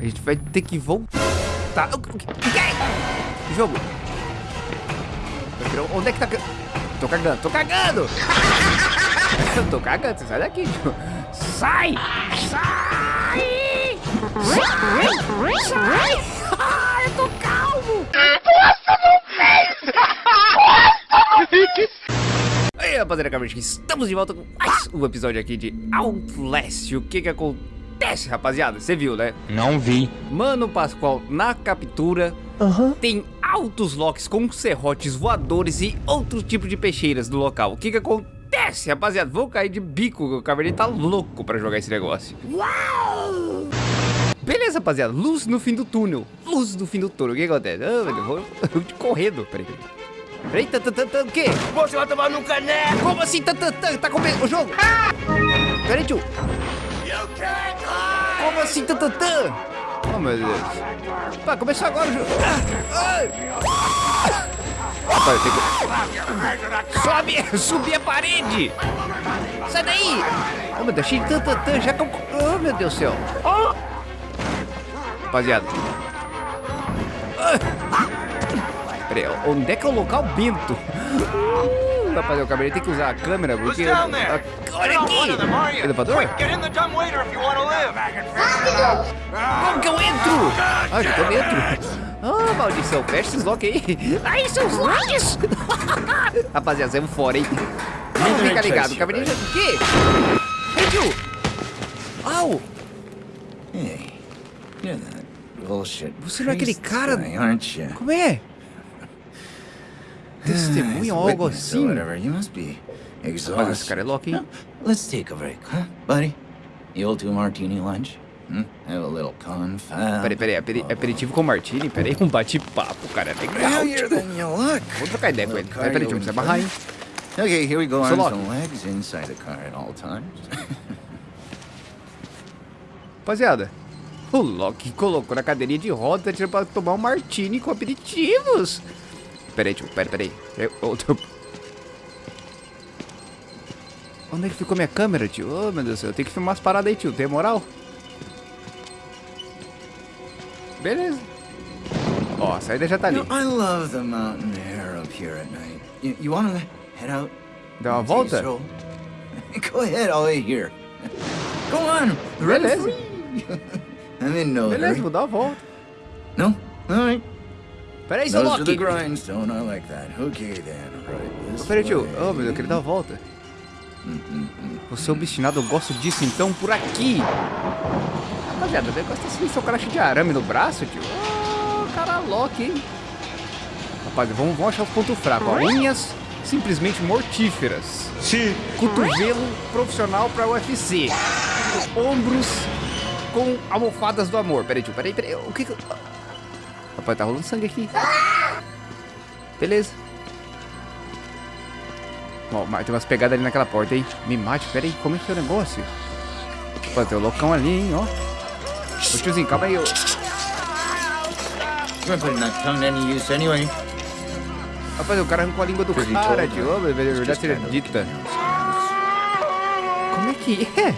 A gente vai ter que voltar. Que? Que jogo? Onde é que tá... Tô cagando, tô cagando! Eu tô cagando, você sai daqui, tio. Sai! Sai! Sai! Sai! Ah, eu tô calmo! Nossa, não fez! Aí, rapaziada, estamos de volta com mais um episódio aqui de Outlast. O que que acontece, rapaziada? Você viu, né? Não vi. Mano Pascoal na captura uhum. tem altos locks com serrotes voadores e outro tipo de peixeiras do local. O que que acontece, rapaziada? Vou cair de bico, o Caverninha tá louco pra jogar esse negócio. Uau! Beleza, rapaziada. Luz no fim do túnel. Luz no fim do túnel. O que acontece? Ah, meu Deus, vou, vou correndo. Peraí, peraí. Peraí, o quê? Você vai tomar no caneco! Como assim, tatatã? Tá comendo o jogo? Peraí, tio. Como assim, tatatã? Oh, meu Deus. Pá, começou agora o jogo. Ah, Rapaz, tem que... Sobe, subir a parede. Sai daí. Oh, meu Deus, cheio de tatatã. Já... Oh, meu Deus do céu. Rapaziada. Peraí, onde é que é o local bento? Uh, rapaz, eu acabei de ter que usar a câmera porque... A... Olha aqui! Elevador? Como que eu entro? Ah, já tô dentro. Ah, maldição, fecha esses locks aí. Aí, seus locks! Rapaziada, saímos fora, hein? Não fica ligado, acabei de... O quê? Hey, tio! Au! Hey, you're that bullshit Você não é aquele cara... Guy, aren't you? Como é? Testemunha ou algo assim? Whatever. You must be exhausted. Mas esse cara é louco, hein? Let's take a break, huh, buddy? You'll do martini lunch? Hmm? Have a little confab. Peraí, peraí, aperi aperitivo com martini? Peraí, um bate-papo, cara, é legal. Look. Vou trocar ideia com ele. Peraí, peraí, precisar barrar, hein? Okay, here we go, arms and legs inside the car at all times. Rapaziada, o Loki colocou na cadeirinha de roda tirando pra tomar um martini com aperitivos. Peraí, tio, peraí, peraí. Outro... Onde é que ficou minha câmera, tio? Oh, meu Deus do céu, eu tenho que filmar as paradas aí, tio. Tem moral? Beleza. Ó, a saída já tá ali. You know, I love the mountain air up here at night. You, you want to head out? Dá uma volta? Go ahead, I'll wait here. Go on, Beleza. I'm in no Beleza, vou dar uma volta. No? All Peraí, seu are the Loki. grindstone. I like that. Okay then. Right this Peraí, tio. Oh, meu Deus, eu queria dar uma volta. Você é obstinado, eu gosto disso, então, por aqui. Rapaziada, o negócio tá assim, seu cara de arame no braço, tio. Oh, cara Loki, hein? Rapaziada, vamos, vamos achar os pontos fracos. Ó. Unhas simplesmente mortíferas. Sim. Cotovelo profissional pra UFC. Ombros com almofadas do amor. Peraí, tio, peraí, peraí. O que que... Rapaz, tá rolando sangue aqui. Beleza. Ó, tem umas pegadas ali naquela porta, hein? Me mate, peraí, como é que é o negócio? Pô, tem o loucão ali, hein, ó. Ô tiozinho, calma aí, ô. Any use anyway. Rapaz, o cara arrancou a língua do cara, tio. Ô, é verdade seja dita. Como é que é?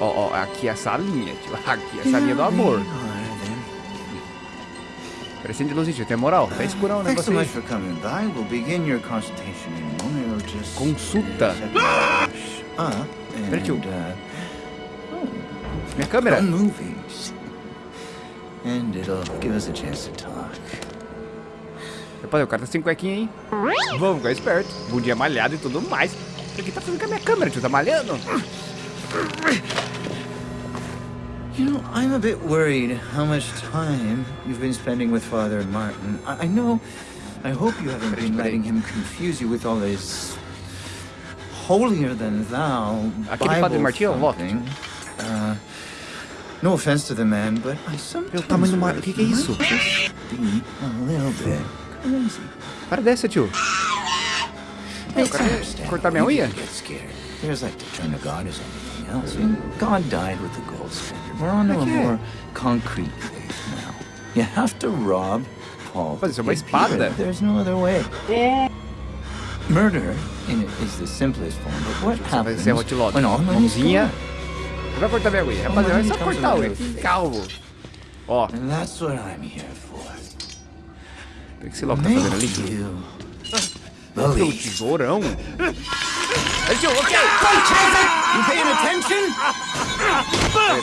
Ó, ó, aqui é a salinha, tio. Aqui é a salinha do amor. Parecendo de tio. Tem moral? Tá escurão o so negócio aí. We'll just Consulta. Ah, Peraí, uh, Minha câmera. fun movies. And it'll give us a chance to talk. Rapaz, o cara tá sem cuequinha, hein? Vamos ficar esperto. Bundinha malhado e tudo mais. O que tá fazendo com a minha câmera, tio? Tá malhando? You know, I'm a bit worried how much time you've been spending with Father Martin. I, I know. I hope you haven't been letting him confuse you with all this holier than thou Aquele Padre Bible Martim é o Loki. thumping. Uh, no offense to the man, but I sometimes tamanho do mar- o que que é isso? might just be a little bit crazy. Para dessa, tio. Hey, o cara quer cortar minha unha? Get scared. There's like to turn to God as anything else. God died with the gold. We're on to a more concrete now. You have to rob Paul. Mas isso é uma espada. There's no other way. Murder in it is the simplest form, but what Vai happens when all Mãozinha. gone? Vai cortar minha unha. Rapaziada, é só cortar a unha. Calmo. Ó. And that's what I'm here for. O que esse Loki tá fazendo ali? Make you Tem um believe. tesourão. Aí, tio, ok. You paying attention?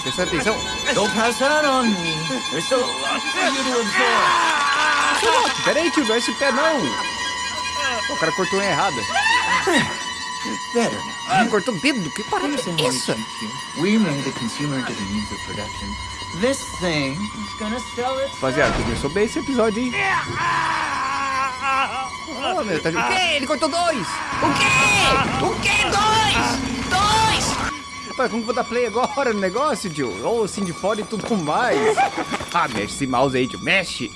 Presta atenção. Don't pass that on me. There's still a lot for you to absorb. Seu Loki, pera aí, tio. Não é esse pé, não. O cara cortou a unha errada. Better. Ah, cortou o dedo. Que parada é essa? We made the consumer into the means of production. This thing is gonna sell it. Rapaziada, começou bem esse episódio, hein? Oh, meu, tá... O quê? Ele cortou dois! O quê? O quê? Dois! Dois! Rapaz, como que eu vou dar play agora no negócio, tio? Ou assim de fora e tudo mais. Ah, mexe esse mouse aí, tio. Mexe.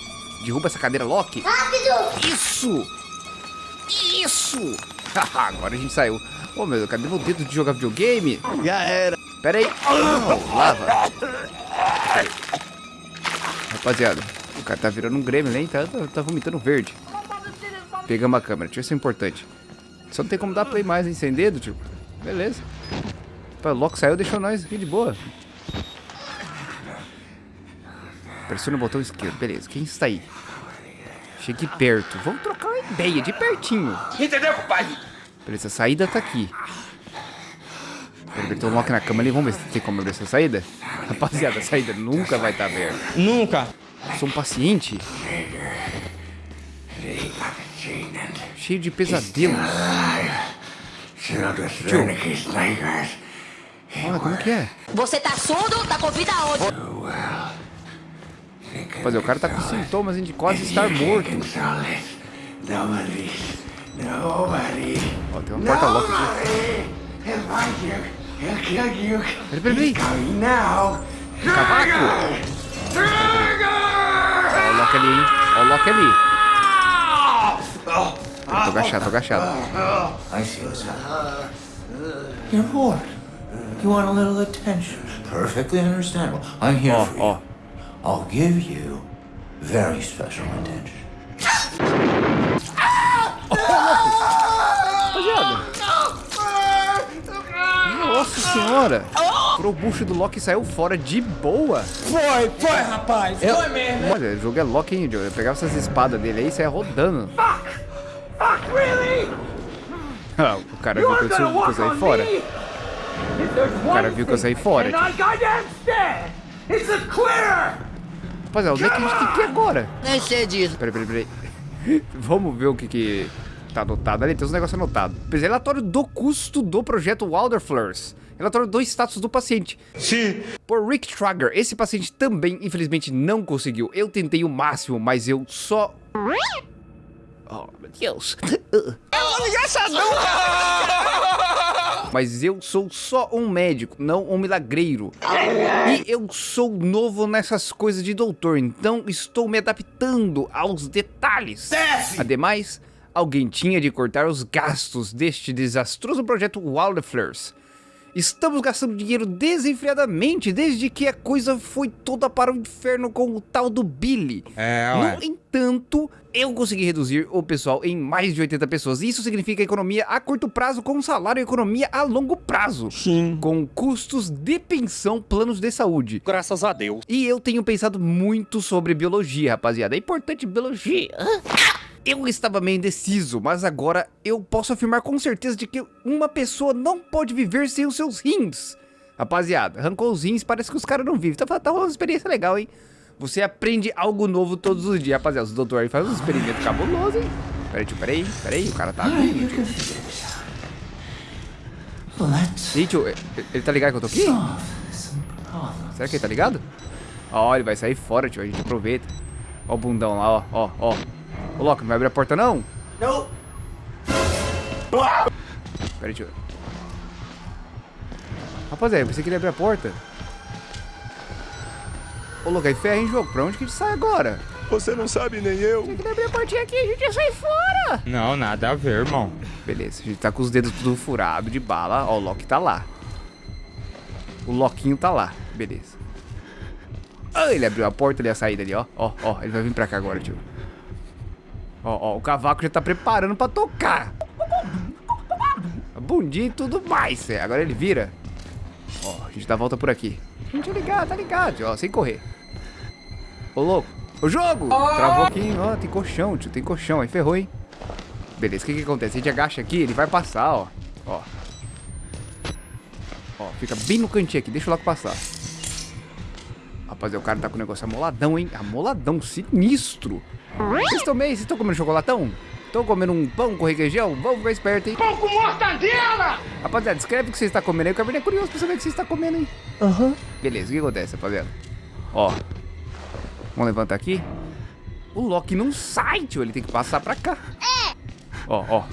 Derruba essa cadeira Loki. Rápido! Isso! Isso! agora a gente saiu. Ô, meu, cadê meu dedo de jogar videogame? Já era. Pera aí. Não, lava. Rapaziada, o cara tá virando um Grêmio, hein? Tá, tá, tá vomitando verde. Pegamos a câmera, tio, isso é importante. Só não tem como dar play mais, hein? Sem dedo, tio. Beleza. O Loki saiu, deixou nós aqui de boa. Pressiona o botão esquerdo. Beleza, quem está aí? Chegue perto. Vamos trocar uma ideia, de pertinho. Entendeu, compadre? Beleza, a saída tá aqui. Tem um Loki na cama ali. Vamos ver se tem como abrir essa saída. Rapaziada, a saída nunca vai estar aberta. Nunca. Sou um paciente. Cheio de pesadelos. Tio. Olha, como que é? Você tá surdo? Tá com vida aonde? Rapaziada, o cara tá com sintomas de quase estar morto. Ó, tem uma porta Loki aqui. Peraí, peraí, peraí. Cavaco! Ó o Loki ali, hein? Ó o Loki ali. Eu tô agachado, tô agachado. I see what's happening. You're bored. You want a little attention. Perfectly understandable. I'm here Ó, for you. Oh. I'll give you very special attention. Nossa senhora. O bucho do Loki saiu fora de boa. Foi, foi, rapaz. Foi mesmo. Olha, o jogo é Loki, hein, Joe? Eu pegava essas espadas dele aí e saia rodando. Ah, o cara viu que eu, que eu saí fora. O cara viu que eu saí fora. Rapaziada, onde é que a gente tem que ir agora? Nem sei disso. Peraí, peraí, peraí. Vamos ver o que que tá anotado ali. Tem uns negócios anotados. Relatório do custo do projeto Wilderflowers. Relatório do status do paciente. Sim. Por Rick Trager, esse paciente também, infelizmente, não conseguiu. Eu tentei o máximo, mas eu só... Oh, meu Deus. Mas eu sou só um médico, não um milagreiro. E eu sou novo nessas coisas de doutor, então estou me adaptando aos detalhes. Ademais, alguém tinha de cortar os gastos deste desastroso projeto Wildflowers. Estamos gastando dinheiro desenfreadamente desde que a coisa foi toda para o inferno com o tal do Billy. É, ué. No entanto, eu consegui reduzir o pessoal em mais de 80 pessoas. Isso significa economia a curto prazo com salário e economia a longo prazo. Sim. Com custos de pensão, planos de saúde. Graças a Deus. E eu tenho pensado muito sobre biologia, rapaziada. É importante biologia. Eu estava meio indeciso, mas agora eu posso afirmar com certeza de que uma pessoa não pode viver sem os seus rins. Rapaziada, arrancou os rins, parece que os caras não vivem. Tá, tá rolando uma experiência legal, hein? Você aprende algo novo todos os dias, rapaziada. Os doutores aí fazem um experimento cabuloso, hein? Peraí, tio, peraí, peraí, o cara tá vindo, tio. Ih, tio, ele, ele tá ligado que eu tô aqui? Será que ele tá ligado? Ó, ele vai sair fora, tio. A gente aproveita. Ó o bundão lá, ó, ó, ó. Ô, Loki, não vai abrir a porta, não? Não. Pera aí, tio. Rapaziada, eu pensei que ele ia abrir a porta. Ô, Loki, aí ferra em jogo. Pra onde que a gente sai agora? Você não sabe nem eu. Tem que abrir a portinha aqui, a gente ia sair fora. Não, nada a ver, irmão. Beleza, a gente tá com os dedos tudo furado de bala. Ó, o Loki tá lá. O Loquinho tá lá. Beleza. Ah, ele abriu a porta ali, a saída ali, ó. Ó, ó, ele vai vir pra cá agora, tio. Ó, ó, o cavaco já tá preparando pra tocar. A bundinha e tudo mais. é. Agora ele vira. Ó, a gente dá a volta por aqui. A gente ligado, tá ligado, ó, sem correr. Ô, louco. O jogo! Travou aqui, ó, tem colchão, tio, tem colchão. Aí ferrou, hein? Beleza, o que que acontece? A gente agacha aqui, ele vai passar, ó. Ó. Ó, fica bem no cantinho aqui, deixa o Loki passar. Rapaz, o cara tá com o negócio amoladão, hein? Amoladão, sinistro. Vocês estão meio, vocês estão comendo chocolatão? Estão comendo um pão com requeijão? Vamos ficar esperto, hein? Pão com mortadela! Rapaziada, escreve o que você está comendo aí. O Cabernet é curioso pra saber o que você está comendo, hein? Aham. Beleza, o que acontece, rapaziada? Ó. Vamos levantar aqui. O Loki não sai, tio. Ele tem que passar pra cá. É. Ó, ó.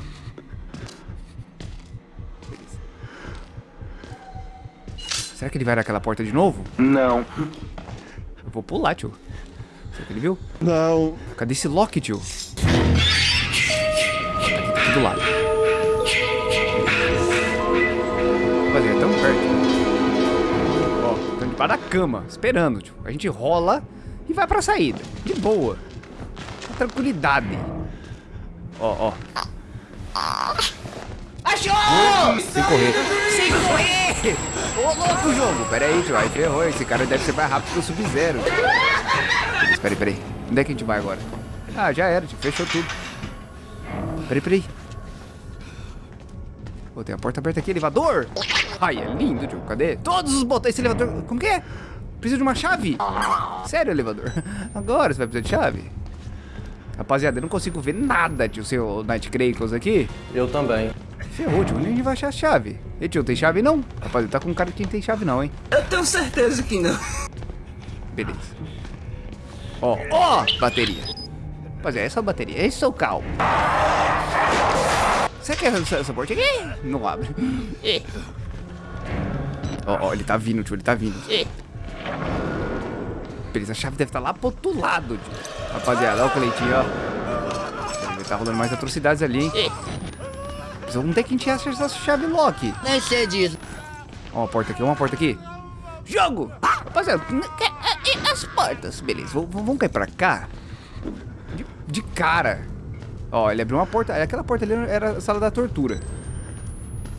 Beleza. Será que ele vai naquela porta de novo? Não. Eu vou pular, tio. Será que ele viu? Não. Cadê esse Loki, tio? Tá aqui do lado. Rapaziada, tão perto. Ó, tão debaixo da cama, esperando, tio. A gente rola e vai pra saída. De boa. Com tranquilidade. Ó, ó. Achou! Sem correr. Sem correr! Ô, louco, jogo. Pera aí, tio. Aí ferrou. Esse cara deve ser mais rápido que o Sub-Zero. Espera aí, pera aí. Onde é que a gente vai agora? Ah, já era, tio. Fechou tudo. Peraí, peraí. Pô, tem a porta aberta aqui, elevador. Ai, é lindo, tio. Cadê? Todos os botões. Esse elevador... Como que é? Precisa de uma chave? Sério, elevador? Agora você vai precisar de chave? Rapaziada, eu não consigo ver nada, tio. Seu Night Crackles aqui. Eu também. Ferrou, tio. Onde a gente vai achar a chave? E tio, tem chave não? Rapaziada, tá com cara que não tem chave não, hein? Eu tenho certeza que não. Beleza. Ó, ó, bateria. Rapaziada, essa é a bateria. Esse é o carro. Será que é essa, essa porta aqui? Não abre. Ó, ó, ele tá vindo, tio. Ele tá vindo. Beleza, a chave deve estar lá pro outro lado, tio. Rapaziada, ó o Cleitinho, ó. Ele tá rolando mais atrocidades ali, hein? Onde é que a gente acha essa chave lock? Nem sei disso. Ó, uma porta aqui, uma porta aqui. Jogo! Rapaziada, n- e- as portas? Beleza, vamos cair pra cá. De, de cara. Ó, ele abriu uma porta. Aquela porta ali era a sala da tortura.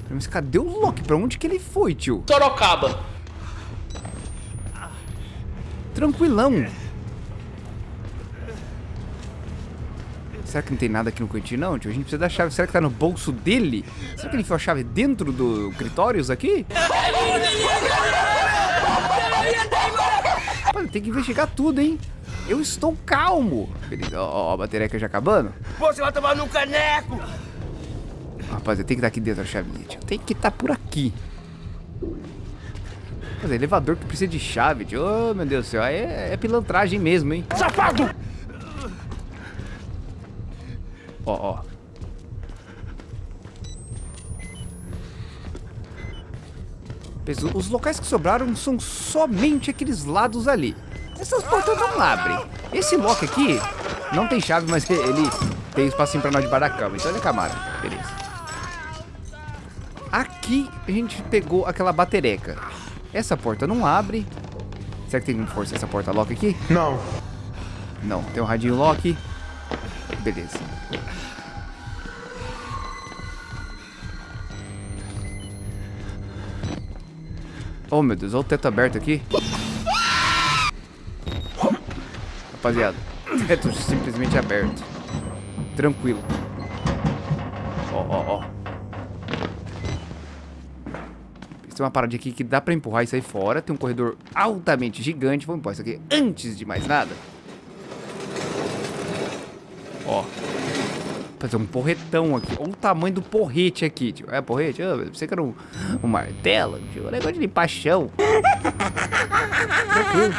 Mas cadê o Loki? Pra onde que ele foi, tio? Sorocaba. Tranquilão. Será que não tem nada aqui no cantinho, não, tio? A gente precisa da chave. Será que tá no bolso dele? Será que ele enfiou a chave dentro do Critórios aqui? Olha, tem que investigar tudo, hein? Eu estou calmo. Beleza, ó, ó, a bateria já acabando. Você vai tomar no caneco! Rapaziada, tem que estar aqui dentro a chavinha, tio. Tem que estar por aqui. Mas é elevador que precisa de chave, tio. Ô, meu Deus do céu. aí É, é pilantragem mesmo, hein? Safado! Ó, ó. Os locais que sobraram são somente aqueles lados ali. Essas portas não abrem. Esse lock aqui não tem chave, mas ele tem espacinho pra nós debaixo da cama. Então ele é camada. Beleza. Aqui a gente pegou aquela batereca. Essa porta não abre. Será que tem força essa porta lock aqui? Não. Não, tem um radinho lock. Beleza. Oh meu Deus, olha o teto aberto aqui. Rapaziada, teto simplesmente aberto. Tranquilo. Ó, ó, ó. Tem uma parada aqui que dá pra empurrar isso aí fora. Tem um corredor altamente gigante. Vamos empurrar isso aqui antes de mais nada. Fazer um porretão aqui. Olha o tamanho do porrete aqui, tio. É porrete? Ah, eu pensei que era um, um martelo, tio. O negócio de limpar chão. Tranquilo.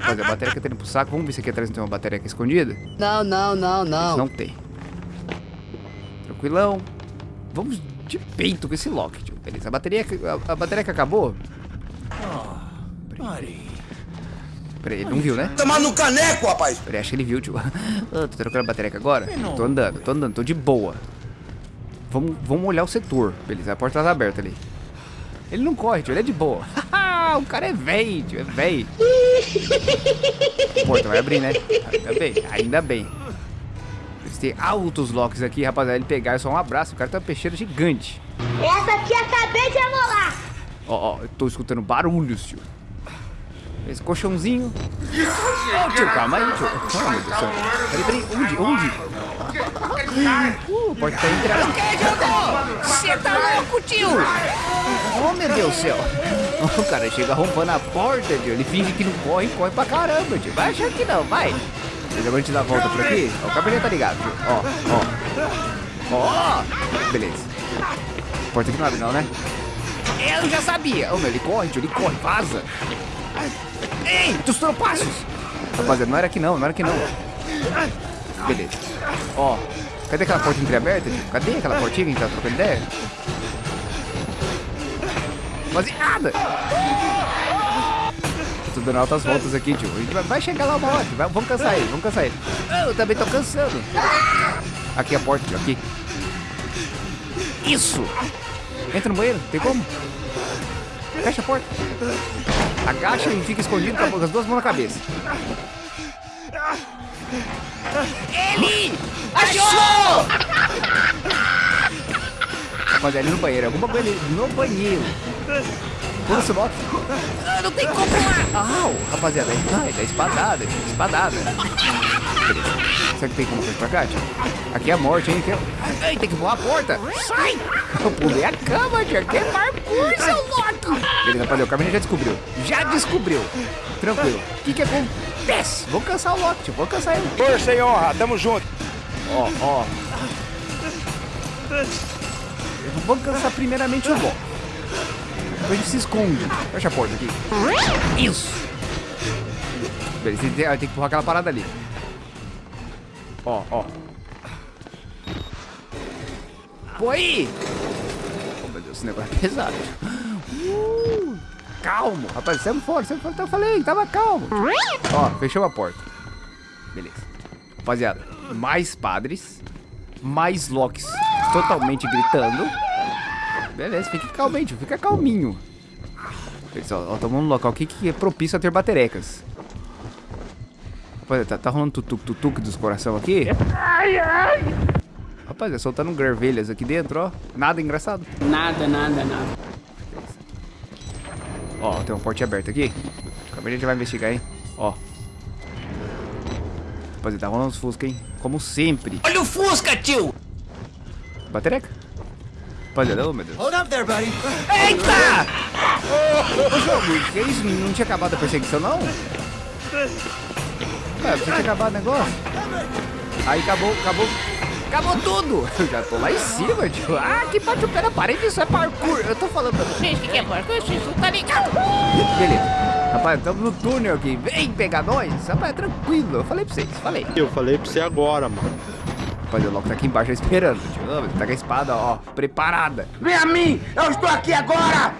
Fazer a bateria que tá indo pro saco. Vamos ver se aqui atrás não tem uma bateria aqui escondida. Não, não, não, não. Não tem. Tranquilão. Vamos de peito com esse lock, tio. Beleza. A bateria, que- a, a bateria que acabou. Buddy. Peraí, ele não viu, né? Tomar no caneco, rapaz! Peraí, acho que ele viu, tio. Ah, tô trocando a bateria aqui agora? Tô andando, tô andando, tô de boa. Vamos, vamos olhar o setor. Beleza, a porta tá aberta ali. Ele não corre, tio, ele é de boa. o cara é velho, tio, é velho. Porta vai abrir, né? Ainda bem, ainda bem. Eles têm altos locks aqui, rapaziada. Ele pegar é só um abraço. O cara tá uma peixeira gigante. Essa aqui acabei de amolar. Ó, ó, eu tô escutando barulhos, tio. Esse colchãozinho. Ô, tio, calma aí, tio. Oh, meu Deus. Peraí, peraí. Onde? Onde? Uh, porta tá entrando. Você tá louco, tio? Oh, meu Deus do céu. O cara chega rompando a porta, tio. Ele finge que não corre, corre pra caramba, tio. Vai achar que não, vai. Deixa eu te dar a volta por aqui. Ó, o cabelinho tá ligado, tio. Ó, ó. Ó. Beleza. Porta aqui não abre não, né? Eu já sabia. Ô, meu, ele corre, tio. Ele corre, vaza. Ei, dos passos. Rapaziada, não era aqui não, não era aqui não. Beleza. Ó, cadê aquela porta entreaberta, tio? Cadê aquela portinha que a gente tá trocando ideia? Nada. Tô dando altas voltas aqui, tio. A gente vai, chegar lá uma hora. Vai- vamos cansar ele, vamos cansar ele. Eu também tô cansando. Aqui a porta, tio, aqui. Isso. Entra no banheiro, tem como? Fecha a porta. Agacha e fica escondido com as duas mãos na cabeça. Ele! Achou! Rapaziada, ali no banheiro. Alguma coisa ali no banheiro. Pula esse bloco. Ah, Não tem como lá! Au, rapaziada, aí vai, dá espadada, espadada. Será que tem como fazer pra cá, tio? Aqui é a morte, hein? Aqui é... Ai, tem que pular a porta. Sai! Eu pulei a cama, tio. Aqui é parkour, seu louco. Beleza, rapaziada, o Carmen já descobriu. Já descobriu. Tranquilo. O que que acontece? Vou cansar o Loki, tio. Vou cansar ele. Força e honra, tamo junto. Ó, ó. Vamos cansar primeiramente o Loki. Depois a gente se esconde. Fecha a porta aqui. Isso. Beleza, tem, tem que empurrar aquela parada ali. Ó, ó. Pô aí! Oh, meu Deus, esse negócio é pesado. Uh, calmo. Rapaz, saímos fora, saímos fora. Eu falei, tava calmo. Ó, fechou a porta. Beleza. Rapaziada, mais padres, mais locks totalmente gritando. Beleza, fique calminho, tio, fica calminho. Beleza, ó, ó, tomando um local aqui que é propício a ter baterecas. Rapaziada, tá, tá rolando tutuc-tutuc dos coração aqui? Rapaziada, soltando garvelhas aqui dentro, ó. Nada engraçado. Nada, nada, nada. Ó, tem uma porta aberta aqui. Calma a gente vai investigar, hein? Ó. Rapaziada, tá rolando os Fusca, hein? Como sempre. Olha o Fusca, tio! Batereca? Rapaziada, oh meu Deus. Hold up there, buddy. Eita! Ô, jogo, que isso? Não tinha acabado a perseguição, não? Ué, tinha acabado o negócio. Aí acabou, acabou. Acabou tudo! Eu já tô lá em cima, tio. Ah, que bate o pé na parede, isso é parkour. Eu tô falando pra vocês que é parkour, isso não tá ligado. Beleza. Rapaz, estamos no túnel aqui. Vem pegar nós. Rapaz, é tranquilo. Eu falei pra vocês, falei. Eu falei pra você agora, mano. Rapaz, o Loki tá aqui embaixo esperando, tio. Tá com a espada, ó, preparada. Vem a mim, eu estou aqui agora.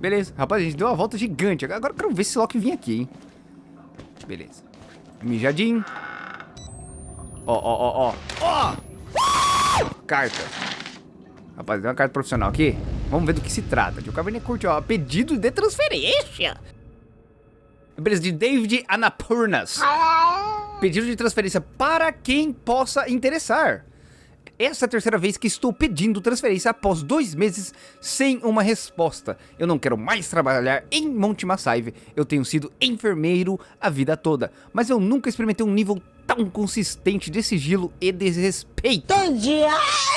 Beleza. Rapaz, a gente deu uma volta gigante. Agora eu quero ver se esse Loki vir aqui, hein. Beleza. Mijadinho. Ó, ó, ó, ó. Ó! Carta. Rapaz, tem uma carta profissional aqui. Vamos ver do que se trata. O Caverninha curte, ó. Pedido de transferência. Beleza, de David Anapurnas. Pedido de transferência para quem possa interessar. Essa é a terceira vez que estou pedindo transferência após dois meses sem uma resposta. Eu não quero mais trabalhar em Monte Massaive. Eu tenho sido enfermeiro a vida toda, mas eu nunca experimentei um nível tão consistente de sigilo e desrespeito.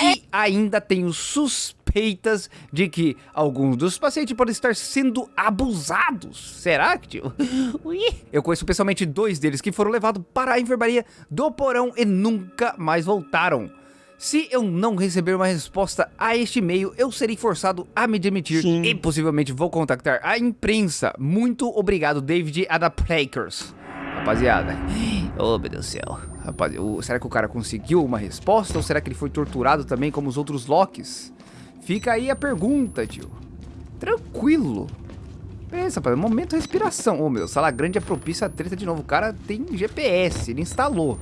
E ainda tenho suspeitas de que alguns dos pacientes podem estar sendo abusados. Será que, tio? Eu conheço pessoalmente dois deles que foram levados para a enfermaria do porão e nunca mais voltaram. Se eu não receber uma resposta a este e-mail, eu serei forçado a me demitir e possivelmente vou contactar a imprensa. Muito obrigado, David Adaprakers. Rapaziada, oh meu Deus do céu. Rapaz, o- será que o cara conseguiu uma resposta ou será que ele foi torturado também como os outros Locks? Fica aí a pergunta, tio. Tranquilo. Beleza, rapaz, momento respiração. Ô meu, sala grande é propícia a treta de novo. O cara tem GPS, ele instalou.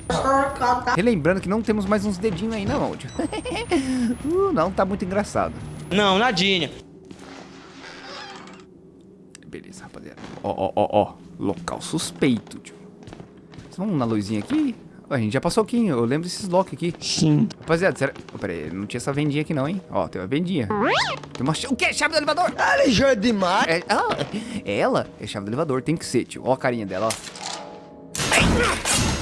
Relembrando que não temos mais uns dedinhos aí não, tio. uh, não, tá muito engraçado. Não, nadinha. Beleza, rapaziada. Ó, ó, ó, ó. Local suspeito, tio. Vamos na luzinha aqui. A gente já passou aqui, eu lembro desses locks aqui. Sim. Rapaziada, será... Oh, pera aí, não tinha essa vendinha aqui não, hein? Ó, tem uma vendinha. Tem uma... O quê? Chave do elevador? Ela é demais. É, ah, é ela? É chave do elevador, tem que ser, tio. Ó a carinha dela, ó. Ai,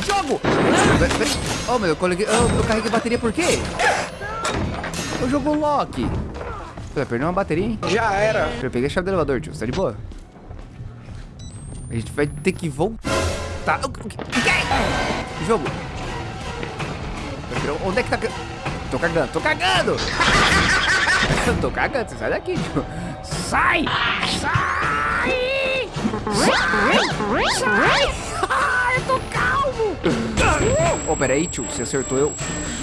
jogo! Pera- Oh, meu, eu, coloquei, eu, eu carreguei bateria por quê? Eu jogo lock. Pô, perdeu uma bateria, hein? Já era. Eu peguei a chave do elevador, tio. Você tá de boa? A gente vai ter que voltar. O que? que? Jogo. Onde é que tá... Tô cagando, tô cagando! Tô cagando, você sai daqui, tio. Sai! Sai! Sai! Sai! Ah, eu tô calmo! Ô, peraí, tio. Você acertou eu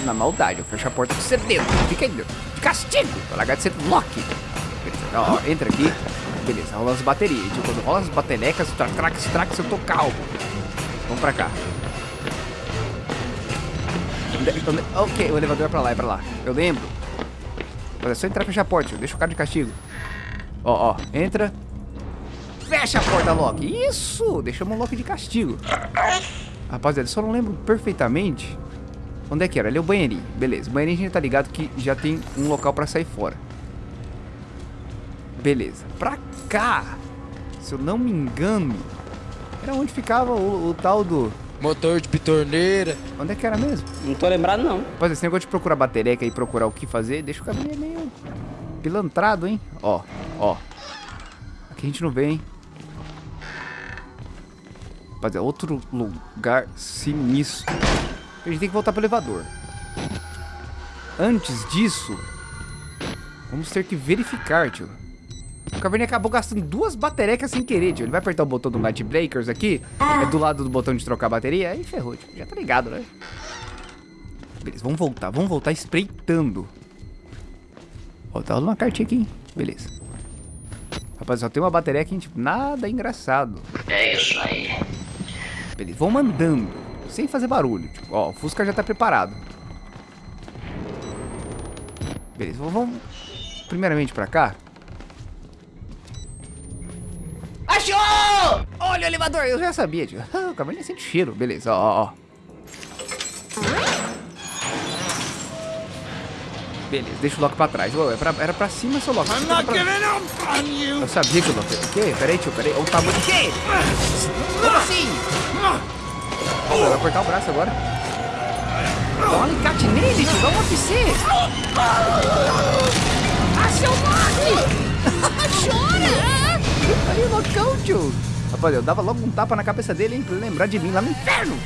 na maldade. Eu fecho a porta com você dentro. Fica aí. De castigo. Pra largar de ser. Beleza. Ó, entra aqui. Beleza, rola as baterias. Tio, quando rola as baterecas, tra trax, trax, eu tô calmo. Vamos pra cá. Ok, o elevador é pra lá, é pra lá. Eu lembro. Mas é só entrar e fechar a porta. Deixa o cara de castigo. Ó, ó. Entra. Fecha a porta, Loki. Isso! Deixamos o Loki de castigo. Rapaziada, só não lembro perfeitamente onde é que era. Ali é o banheirinho. Beleza, o banheirinho a gente tá ligado que já tem um local pra sair fora. Beleza. Pra cá, se eu não me engano, era onde ficava o, o tal do... Motor de pitorneira. Onde é que era mesmo? Não tô lembrado, não. Rapaz, esse negócio de procurar batereca e procurar o que fazer, deixa o cabelo meio pilantrado, hein? Ó, ó. Aqui a gente não vê, hein? Rapaziada, outro lugar sinistro. A gente tem que voltar pro elevador. Antes disso, vamos ter que verificar, tio. O Caverninha acabou gastando duas baterecas sem querer, tio. Ele vai apertar o botão do Light Breakers aqui, é do lado do botão de trocar a bateria, aí ferrou, tio. Já tá ligado, né? Beleza, vamos voltar, vamos voltar espreitando. Ó, tá rolando uma cartinha aqui, hein? Beleza. Rapaz, só tem uma bateria aqui, tipo, nada engraçado. É isso aí. Beleza, vamos andando, sem fazer barulho. Tipo, ó, o Fusca já tá preparado. Beleza, vamos- vamos primeiramente pra cá. Olha o elevador, eu já sabia, tio. Ah, o caverninha sente cheiro. Beleza, ó, ó. Beleza, deixa o Loki pra trás. Ô, é pra- era pra cima, seu Loki. Pra- pra- Eu sabia que o Loki... O quê? Peraí, tio, peraí. Olha o tamanho... O quê? Como assim? Ó, vai apertar o braço agora. Dá um alicate nele, tio. Dá um UFC. Ah, seu Loki! Chora! Aí, o Locão, tio. Rapaz, eu dava logo um tapa na cabeça dele, hein? Pra ele lembrar de mim lá no inferno.